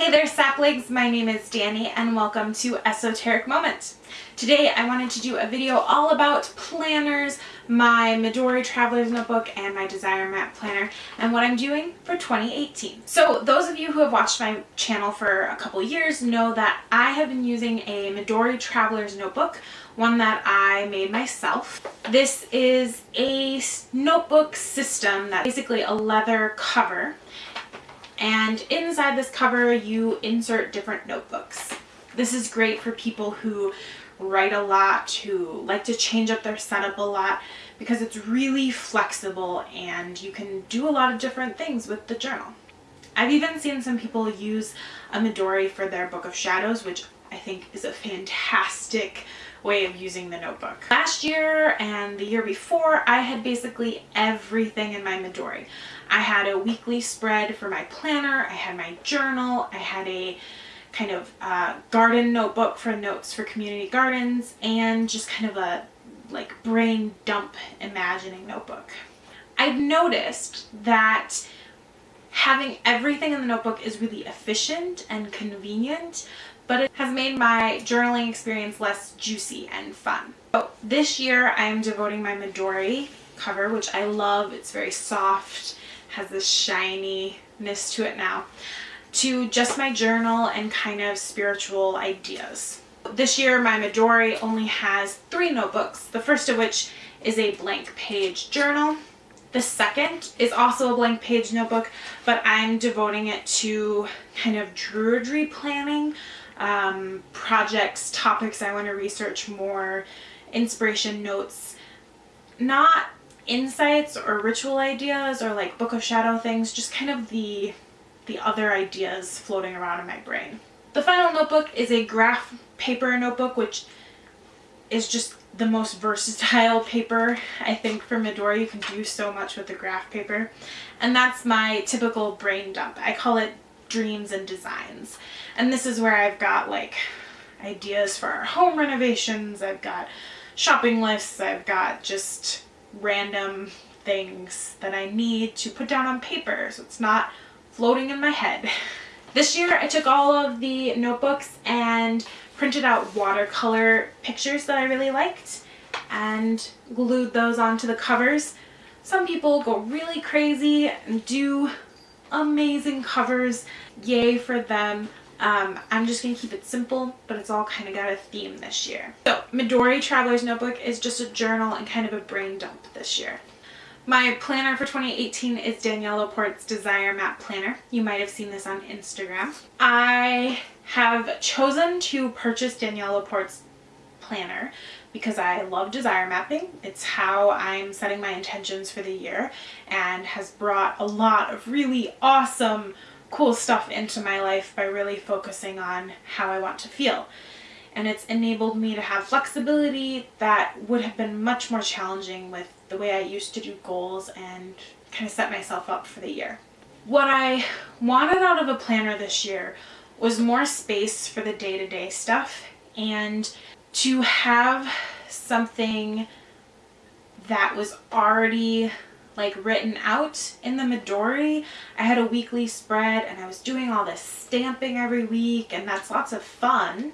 Hey there saplings, my name is Danny and welcome to Esoteric Moments. Today I wanted to do a video all about planners, my Midori Traveler's Notebook and my Desire Map Planner and what I'm doing for 2018. So those of you who have watched my channel for a couple years know that I have been using a Midori Traveler's Notebook, one that I made myself. This is a notebook system that's basically a leather cover and inside this cover you insert different notebooks. This is great for people who write a lot, who like to change up their setup a lot because it's really flexible and you can do a lot of different things with the journal. I've even seen some people use a Midori for their Book of Shadows, which I think is a fantastic way of using the notebook. Last year and the year before, I had basically everything in my Midori. I had a weekly spread for my planner, I had my journal, I had a kind of uh, garden notebook for notes for community gardens, and just kind of a like brain dump imagining notebook. I've noticed that having everything in the notebook is really efficient and convenient, but it has made my journaling experience less juicy and fun. So this year I'm devoting my Midori cover, which I love. It's very soft, has this shininess to it now, to just my journal and kind of spiritual ideas. This year my Midori only has three notebooks, the first of which is a blank page journal. The second is also a blank page notebook, but I'm devoting it to kind of druidry planning um, projects, topics I want to research more, inspiration notes, not insights or ritual ideas or like Book of Shadow things, just kind of the, the other ideas floating around in my brain. The final notebook is a graph paper notebook, which is just the most versatile paper I think for Midori. You can do so much with the graph paper. And that's my typical brain dump. I call it dreams and designs. And this is where I've got like ideas for our home renovations, I've got shopping lists, I've got just random things that I need to put down on paper so it's not floating in my head. This year I took all of the notebooks and printed out watercolor pictures that I really liked and glued those onto the covers. Some people go really crazy and do amazing covers. Yay for them. Um, I'm just going to keep it simple, but it's all kind of got a theme this year. So Midori Traveler's Notebook is just a journal and kind of a brain dump this year. My planner for 2018 is Danielle Laporte's Desire Map Planner. You might have seen this on Instagram. I have chosen to purchase Danielle Laporte's planner because I love desire mapping. It's how I'm setting my intentions for the year and has brought a lot of really awesome cool stuff into my life by really focusing on how I want to feel. And it's enabled me to have flexibility that would have been much more challenging with the way I used to do goals and kind of set myself up for the year. What I wanted out of a planner this year was more space for the day-to-day -day stuff and to have something that was already like written out in the Midori. I had a weekly spread and I was doing all this stamping every week and that's lots of fun,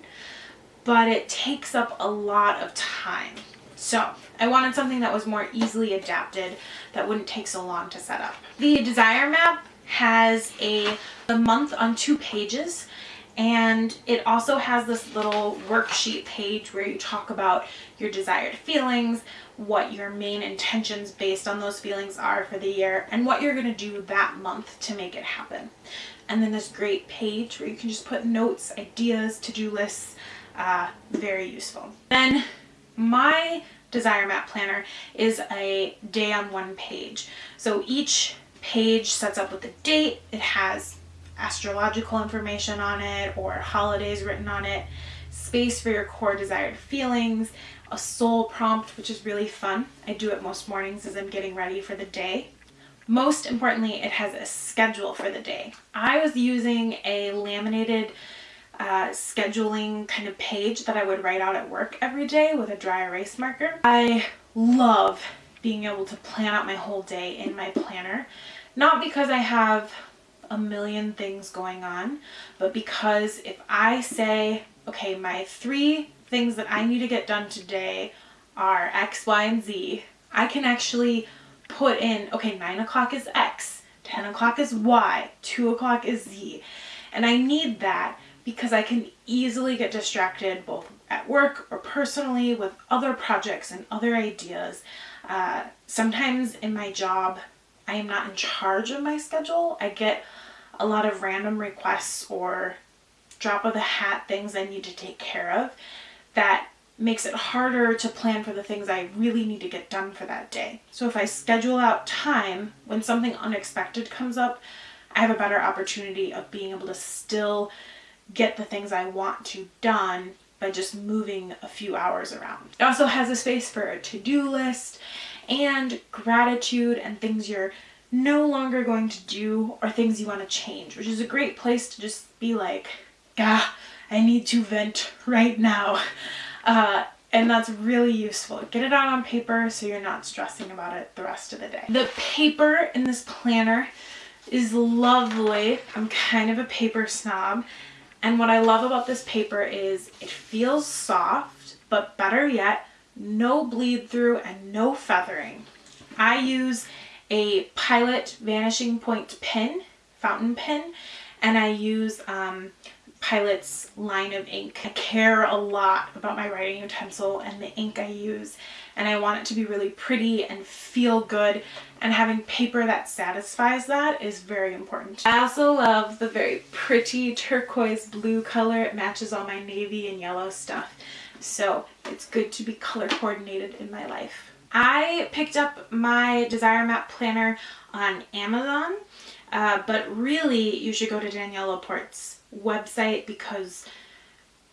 but it takes up a lot of time. So I wanted something that was more easily adapted that wouldn't take so long to set up. The Desire Map has a, month on two pages and it also has this little worksheet page where you talk about your desired feelings, what your main intentions based on those feelings are for the year, and what you're going to do that month to make it happen. And then this great page where you can just put notes, ideas, to-do lists, uh, very useful. Then my Desire Map Planner is a day on one page. So each page sets up with a date, it has astrological information on it or holidays written on it, space for your core desired feelings, a soul prompt, which is really fun. I do it most mornings as I'm getting ready for the day. Most importantly, it has a schedule for the day. I was using a laminated uh, scheduling kind of page that I would write out at work every day with a dry erase marker. I love being able to plan out my whole day in my planner. Not because I have a million things going on, but because if I say, okay, my three things that I need to get done today are X, Y, and Z, I can actually put in, okay, 9 o'clock is X, 10 o'clock is Y, 2 o'clock is Z. And I need that because I can easily get distracted both at work or personally with other projects and other ideas. Uh, sometimes in my job, I am not in charge of my schedule. I get a lot of random requests or drop of the hat things I need to take care of that makes it harder to plan for the things I really need to get done for that day. So if I schedule out time when something unexpected comes up, I have a better opportunity of being able to still get the things I want to done by just moving a few hours around. It also has a space for a to-do list and gratitude and things you're no longer going to do or things you want to change, which is a great place to just be like, ah, I need to vent right now. Uh, and that's really useful. Get it out on paper so you're not stressing about it the rest of the day. The paper in this planner is lovely. I'm kind of a paper snob. And what I love about this paper is it feels soft, but better yet, no bleed through and no feathering. I use a Pilot Vanishing Point pen, fountain pen, and I use um, Pilot's line of ink. I care a lot about my writing utensil and the ink I use and I want it to be really pretty and feel good and having paper that satisfies that is very important. I also love the very pretty turquoise blue color. It matches all my navy and yellow stuff so it's good to be color coordinated in my life. I picked up my Desire Map Planner on Amazon uh, but really you should go to Danielle Laporte's website because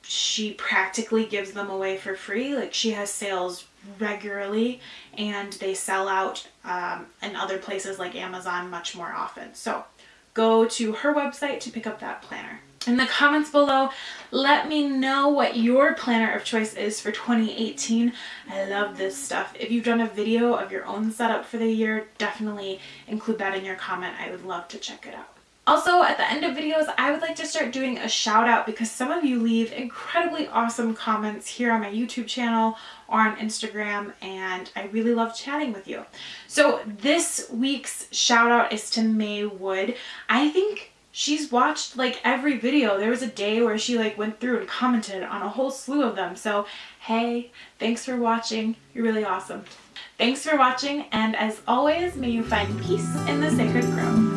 she practically gives them away for free. Like she has sales regularly and they sell out um, in other places like Amazon much more often. So go to her website to pick up that planner. In the comments below, let me know what your planner of choice is for 2018. I love this stuff. If you've done a video of your own setup for the year, definitely include that in your comment. I would love to check it out. Also, at the end of videos, I would like to start doing a shout out because some of you leave incredibly awesome comments here on my YouTube channel or on Instagram and I really love chatting with you. So this week's shout out is to May Wood. I think she's watched like every video. There was a day where she like went through and commented on a whole slew of them. So hey, thanks for watching. You're really awesome. Thanks for watching and as always, may you find peace in the sacred grove.